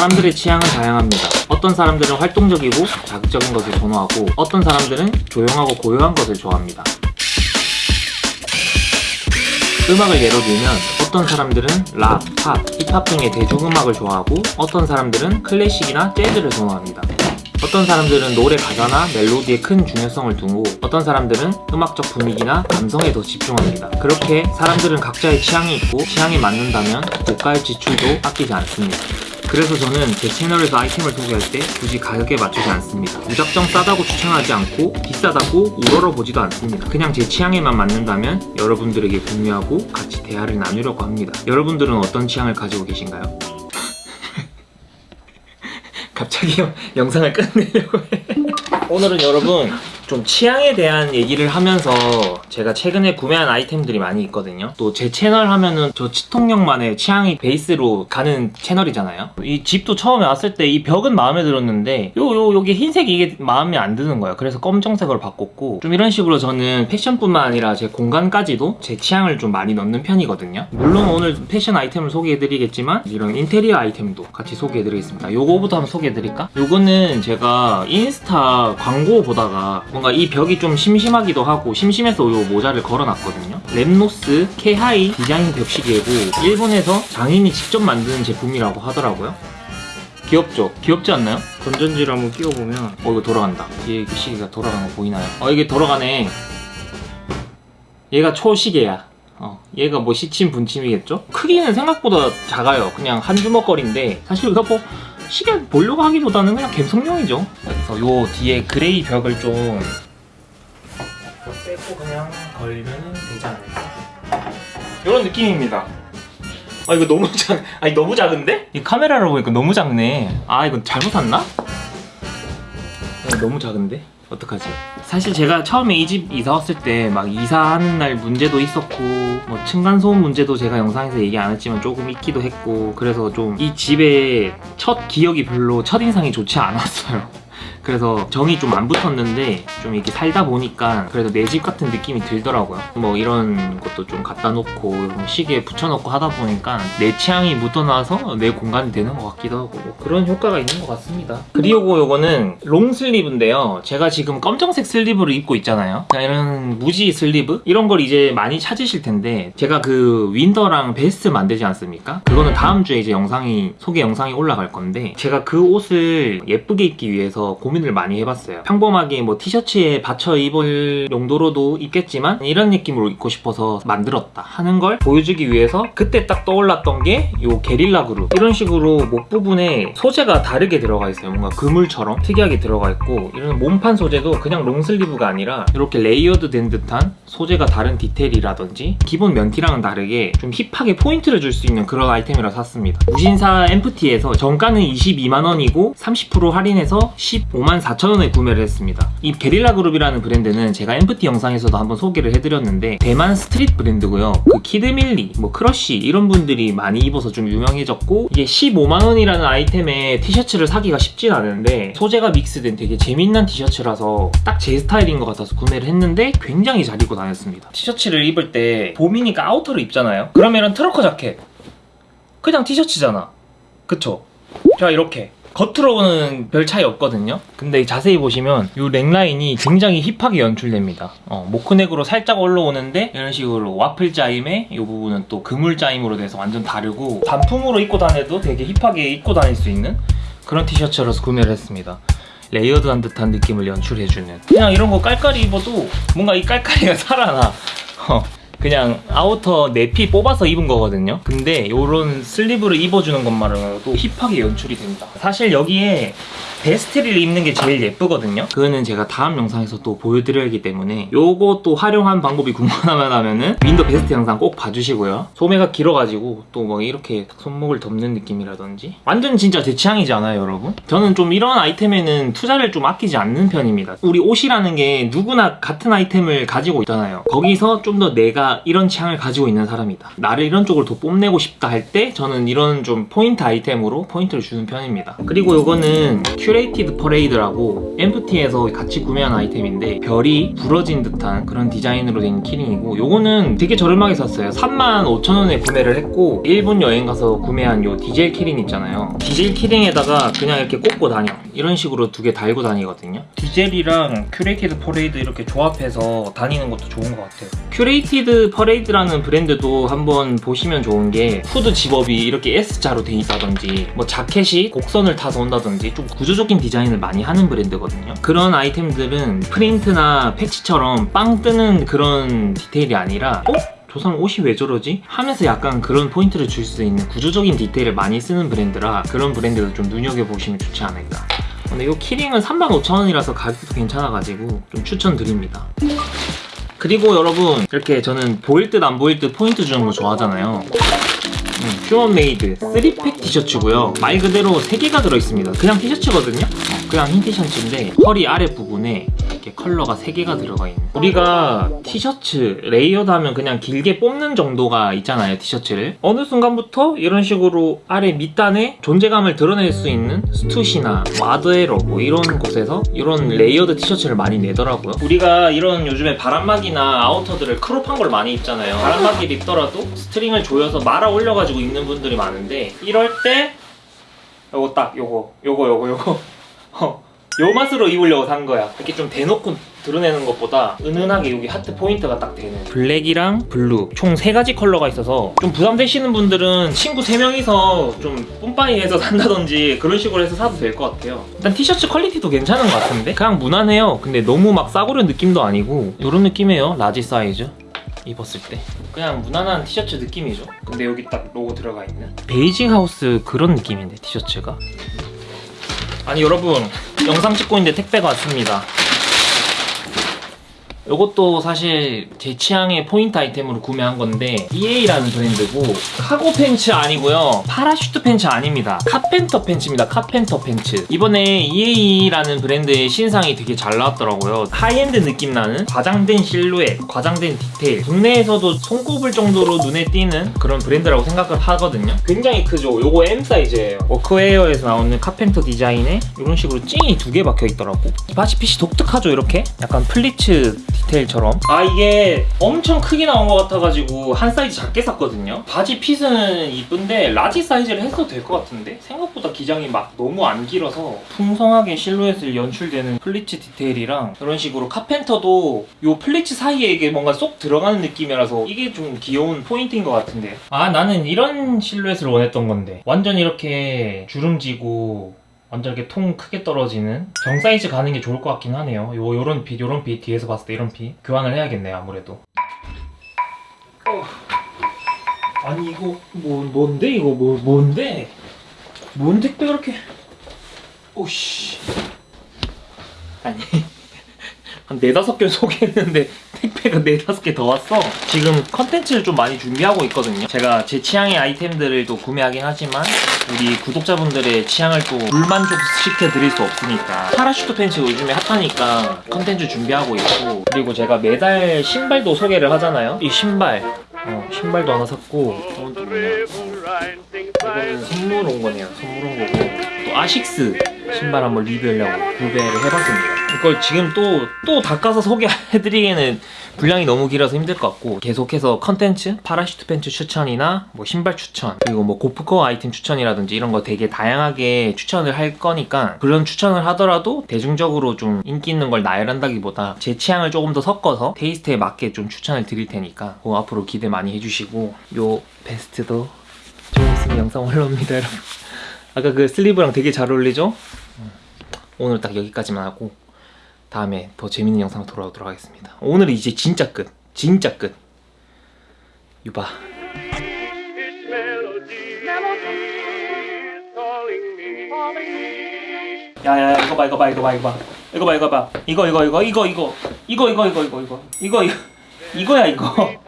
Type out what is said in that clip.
사람들의 취향은 다양합니다. 어떤 사람들은 활동적이고 자극적인 것을 선호하고 어떤 사람들은 조용하고 고요한 것을 좋아합니다. 음악을 예로 들면 어떤 사람들은 락, 팝, 힙합 등의 대중음악을 좋아하고 어떤 사람들은 클래식이나 재즈를 선호합니다. 어떤 사람들은 노래 가사나 멜로디에 큰 중요성을 두고 어떤 사람들은 음악적 분위기나 감성에 더 집중합니다. 그렇게 사람들은 각자의 취향이 있고 취향에 맞는다면 고가의 지출도 아끼지 않습니다. 그래서 저는 제 채널에서 아이템을 소개할 때 굳이 가격에 맞추지 않습니다. 무작정 싸다고 추천하지 않고 비싸다고 우러러보지도 않습니다. 그냥 제 취향에만 맞는다면 여러분들에게 공유하고 같이 대화를 나누려고 합니다. 여러분들은 어떤 취향을 가지고 계신가요? 갑자기 영- 영상을 끝내려고 해. 오늘은 여러분 좀 취향에 대한 얘기를 하면서 제가 최근에 구매한 아이템들이 많이 있거든요. 또 제 채널 하면은 저 치통령만의 취향이 베이스로 가는 채널이잖아요. 이 집도 처음에 왔을 때 이 벽은 마음에 들었는데 요요 여기 흰색이 이게 마음에 안 드는 거예요. 그래서 검정색으로 바꿨고 좀 이런 식으로 저는 패션뿐만 아니라 제 공간까지도 제 취향을 좀 많이 넣는 편이거든요. 물론 오늘 패션 아이템을 소개해드리겠지만 이런 인테리어 아이템도 같이 소개해드리겠습니다. 요거부터 한번 소개해드릴까? 요거는 제가 인스타 광고 보다가 뭔가 이 벽이 좀 심심하기도 하고 심심해서 요 모자를 걸어놨거든요. 랩노스 케하이 디자인 벽시계고 일본에서 장인이 직접 만드는 제품이라고 하더라고요. 귀엽죠? 귀엽지 않나요? 건전지를 한번 끼워보면 어 이거 돌아간다. 뒤에 이렇게 시계가 돌아가는 거 보이나요? 어 이게 돌아가네. 얘가 초시계야. 어, 얘가 뭐 시침 분침이겠죠? 크기는 생각보다 작아요. 그냥 한 주먹거리인데 사실 이거 뭐 시계 보려고 하기보다는 그냥 감성용이죠. 그래서 요 뒤에 그레이 벽을 좀 빼고 그냥 걸면 않을까? 이런 느낌입니다. 아 이거 너무 작, 아니 너무 작은데? 이 카메라로 보니까 너무 작네. 아 이거 잘못 샀나? 아, 너무 작은데? 어떡하지? 사실 제가 처음에 이 집 이사 왔을 때 막 이사하는 날 문제도 있었고 뭐 층간소음 문제도 제가 영상에서 얘기 안 했지만 조금 있기도 했고 그래서 좀 이 집의 첫 기억이 별로 첫인상이 좋지 않았어요. 그래서 정이 좀 안 붙었는데 좀 이렇게 살다 보니까 그래도 내 집 같은 느낌이 들더라고요. 뭐 이런 것도 좀 갖다 놓고 시계에 붙여놓고 하다 보니까 내 취향이 묻어나서 내 공간이 되는 것 같기도 하고 뭐 그런 효과가 있는 것 같습니다. 그리고 요거는 long sleeve인데요. 제가 지금 검정색 sleeve를 입고 있잖아요. 이런 무지 sleeve 이런 걸 이제 많이 찾으실 텐데 제가 그 윈더랑 베스트 만들지 않습니까? 그거는 다음 주에 이제 영상이 소개 영상이 올라갈 건데 제가 그 옷을 예쁘게 입기 위해서 고민 을 많이 해봤어요. 평범하게 뭐 티셔츠에 받쳐 입을 용도로도 입겠지만 이런 느낌으로 입고 싶어서 만들었다 하는 걸 보여주기 위해서 그때 딱 떠올랐던 게 요 게릴라 그룹 이런 식으로 목 부분에 소재가 다르게 들어가 있어요. 뭔가 그물처럼 특이하게 들어가 있고 이런 몸판 소재도 그냥 long sleeve가 아니라 이렇게 layered 된 듯한 소재가 다른 디테일이라든지 기본 면티랑은 다르게 좀 힙하게 포인트를 줄 수 있는 그런 아이템이라 샀습니다. 무신사 엠프티에서 정가는 22만원이고 30% 할인해서 15만 4천원에 구매를 했습니다. 이 게릴라 그룹이라는 브랜드는 제가 엠프티 영상에서도 한번 소개를 해드렸는데 대만 street 브랜드고요. 그 키드밀리, 뭐 크러쉬 이런 분들이 많이 입어서 좀 유명해졌고 이게 15만원이라는 아이템에 티셔츠를 사기가 쉽진 않은데 소재가 믹스된 되게 재밌는 티셔츠라서 딱 제 스타일인 것 같아서 구매를 했는데 굉장히 잘 입고 다녔습니다. 티셔츠를 입을 때 봄이니까 아우터를 입잖아요. 그러면은 trucker 자켓 그냥 티셔츠잖아. 그쵸? 자 이렇게 겉으로는 별 차이 없거든요. 근데 자세히 보시면 이 넥라인이 굉장히 힙하게 연출됩니다. 어, mock neck으로 살짝 올라오는데 이런 식으로 와플 짜임에 이 부분은 또 그물 짜임으로 돼서 완전 다르고 단품으로 입고 다녀도 되게 힙하게 입고 다닐 수 있는 그런 티셔츠라서 구매를 했습니다. layered한 듯한 느낌을 연출해주는. 그냥 이런 거 깔깔이 입어도 뭔가 이 깔깔이가 살아나. 어, 그냥 아우터 내피 뽑아서 입은 거거든요. 근데 이런 sleeve를 입어주는 것만으로도 힙하게 연출이 됩니다. 사실 여기에 베스트를 입는 게 제일 예쁘거든요. 그거는 제가 다음 영상에서 또 보여드려야기 때문에 요거 또 활용한 방법이 궁금하면 하면은 윈더 베스트 영상 꼭 봐주시고요. 소매가 길어가지고 또 뭐 이렇게 손목을 덮는 느낌이라든지. 완전 진짜 제 취향이지 않아요 여러분? 저는 좀 이런 아이템에는 투자를 좀 아끼지 않는 편입니다. 우리 옷이라는 게 누구나 같은 아이템을 가지고 있잖아요. 거기서 좀 더 내가 이런 취향을 가지고 있는 사람이다. 나를 이런 쪽으로 더 뽐내고 싶다 할 때 저는 이런 좀 포인트 아이템으로 포인트를 주는 편입니다. 그리고 요거는 큐레이티드 퍼레이드라고 엠프티에서 같이 구매한 아이템인데 별이 부러진 듯한 그런 디자인으로 된 key ring이고 요거는 되게 저렴하게 샀어요. 35,000원에 구매를 했고 일본 여행 가서 구매한 요 디젤 key ring 있잖아요. 디젤 key ring에다가 그냥 이렇게 꽂고 다녀. 이런 식으로 두 개 달고 다니거든요. 디젤이랑 큐레이티드 퍼레이드 이렇게 조합해서 다니는 것도 좋은 것 같아요. 큐레이티드 퍼레이드라는 브랜드도 한번 보시면 좋은 게 후드 zip-up이 이렇게 S자로 돼 있다든지 뭐 자켓이 곡선을 타서 온다든지 좀 구조적 인 디자인을 많이 하는 브랜드거든요 그런 아이템들은 프린트나 패치처럼 빵 뜨는 그런 디테일이 아니라 어? 저 사람 옷이 왜 저러지? 하면서 약간 그런 포인트를 줄 수 있는 구조적인 디테일을 많이 쓰는 브랜드라 그런 브랜드를 좀 눈여겨보시면 좋지 않을까 근데 이 key ring은 35,000원이라서 가격도 괜찮아가지고 좀 추천드립니다 그리고 여러분 이렇게 저는 보일 듯 안 보일 듯 포인트 주는 거 좋아하잖아요 음, 퓨어메이드 3팩 티셔츠고요. 말 그대로 3개가 들어있습니다. 그냥 티셔츠거든요? 그냥 흰 티셔츠인데 허리 아래 부분에 이렇게 컬러가 3개가 들어가 있는 우리가 티셔츠 layered 하면 그냥 길게 뽑는 정도가 있잖아요 티셔츠를. 어느 순간부터 이런 식으로 아래 밑단에 존재감을 드러낼 수 있는 Stussy나 Ader Error 뭐 이런 곳에서 이런 layered 티셔츠를 많이 내더라고요. 우리가 이런 요즘에 바람막이나 outer들을 crop한 걸 많이 입잖아요. 바람막이를 입더라도 스트링을 조여서 말아 올려가지고 입는 분들이 많은데 이럴 때 요거 딱 요거 요거 요거 요거. 어, 요 맛으로 입으려고 산 거야. 이렇게 좀 대놓고 드러내는 것보다 은은하게 여기 하트 포인트가 딱 되는. 블랙이랑 블루. 총 세 가지 컬러가 있어서 좀 부담되시는 분들은 친구 세 명이서 좀 뿜빠이 해서 산다든지 그런 식으로 해서 사도 될 것 같아요. 일단 티셔츠 quality도 괜찮은 것 같은데? 그냥 무난해요. 근데 너무 막 싸구려 느낌도 아니고 이런 느낌이에요. large 사이즈. 입었을 때. 그냥 무난한 티셔츠 느낌이죠. 근데 여기 딱 로고 들어가 있는 베이직 하우스 그런 느낌인데 티셔츠가 아니 여러분 영상 찍고 있는데 택배가 왔습니다 이것도 사실 제 취향의 포인트 아이템으로 구매한 건데 EA라는 브랜드고 카고 팬츠 아니고요. parachute 팬츠 아닙니다. carpenter 팬츠입니다. carpenter 팬츠. 이번에 EA라는 브랜드의 신상이 되게 잘 나왔더라고요. 하이엔드 느낌 나는 과장된 실루엣 과장된 디테일. 국내에서도 손꼽을 정도로 눈에 띄는 그런 브랜드라고 생각을 하거든요. 굉장히 크죠. 요거 M 사이즈예요. 워크웨어에서 나오는 carpenter 디자인에 이런 식으로 찡이 두 개 박혀 있더라고. 이 바지 fit이 독특하죠 이렇게? 약간 pleats 디테일처럼? 아 이게 엄청 크게 나온 것 같아가지고 한 사이즈 작게 샀거든요. 바지 fit은 이쁜데 large 사이즈를 했어도 될 것 같은데? 생각보다 기장이 막 너무 안 길어서 풍성하게 실루엣을 연출되는 pleats 디테일이랑 이런 식으로 carpenter도 요 pleats 사이에 이게 뭔가 쏙 들어가는 느낌이라서 이게 좀 귀여운 포인트인 것 같은데. 아 나는 이런 실루엣을 원했던 건데. 완전 이렇게 주름지고 완전 이렇게 통 크게 떨어지는 정 사이즈 가는 게 좋을 것 같긴 하네요. 요 요런 fit, 요런 fit 뒤에서 봤을 때 이런 fit 교환을 해야겠네요. 아무래도. 어. 아니 이거 뭐 뭔데 이거 뭐 뭔데? 뭔 택배 그렇게? 오씨. 아니 한 네다섯 개 소개했는데 택배가 네다섯 개더 왔어. 지금 컨텐츠를 좀 많이 준비하고 있거든요. 제가 제 취향의 아이템들을 또 구매하긴 하지만 우리 구독자분들의 취향을 또 불만족시켜 드릴 수 없으니까. parachute 팬츠 요즘에 hot하니까 컨텐츠 준비하고 있고. 그리고 제가 매달 신발도 소개를 하잖아요. 이 신발. 어, 신발도 하나 샀고. 이거는 선물 온 거네요. 선물 온 거고. 또 아식스 신발 한번 리뷰하려고 구매를 해봤습니다 이걸 지금 또 또 닦아서 소개해드리기에는 분량이 너무 길어서 힘들 것 같고 계속해서 컨텐츠 parachute 팬츠 추천이나 뭐 신발 추천 그리고 뭐 고프코어 아이템 추천이라든지 이런 거 되게 다양하게 추천을 할 거니까 그런 추천을 하더라도 대중적으로 좀 인기 있는 걸 나열한다기보다 제 취향을 조금 더 섞어서 taste에 맞게 좀 추천을 드릴 테니까 그거 앞으로 기대 많이 해주시고 요 베스트도 좀 있으면 영상 올라옵니다 여러분. 아까 그 슬리브랑 되게 잘 어울리죠? 오늘 딱 여기까지만 하고 다음에 더 재밌는 영상으로 돌아오도록 하겠습니다. 오늘 이제 진짜 끝. 진짜 끝. 유바. 야야 이거 봐 이거 봐 이거 봐 이거 봐. 이거 봐 이거 봐. 이거 이거 이거 이거 이거. 이거 이거 이거 이거 이거. 이거 이거. 이거야 이거.